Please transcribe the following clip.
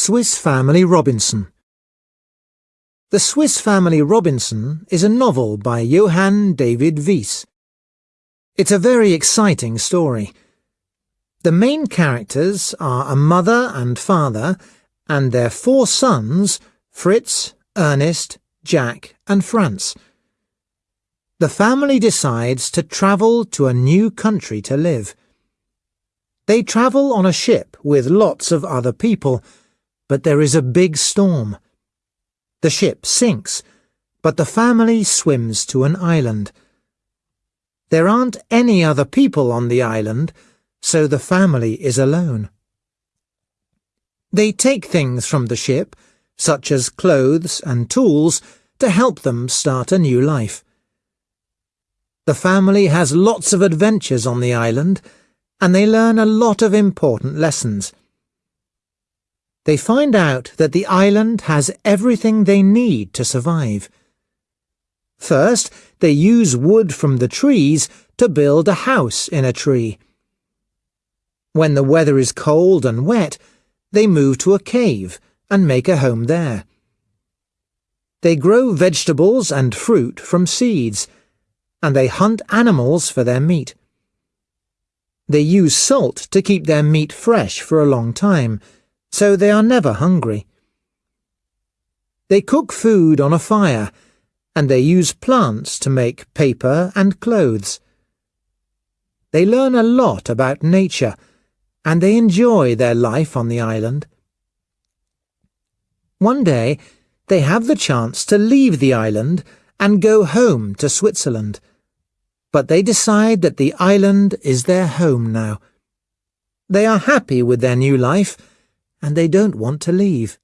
Swiss Family Robinson The Swiss Family Robinson is a novel by Johann David Wyss. It's a very exciting story. The main characters are a mother and father and their four sons, Fritz, Ernest, Jack and Franz. The family decides to travel to a new country to live. They travel on a ship with lots of other people, but there is a big storm. The ship sinks, but the family swims to an island. There aren't any other people on the island, so the family is alone. They take things from the ship, such as clothes and tools, to help them start a new life. The family has lots of adventures on the island, and they learn a lot of important lessons. They find out that the island has everything they need to survive. First, they use wood from the trees to build a house in a tree. When the weather is cold and wet, they move to a cave and make a home there. They grow vegetables and fruit from seeds, and they hunt animals for their meat. They use salt to keep their meat fresh for a long time, so they are never hungry. They cook food on a fire, and they use plants to make paper and clothes. They learn a lot about nature, and they enjoy their life on the island. One day, they have the chance to leave the island and go home to Switzerland but they decide that the island is their home now. They are happy with their new life, and they don't want to leave.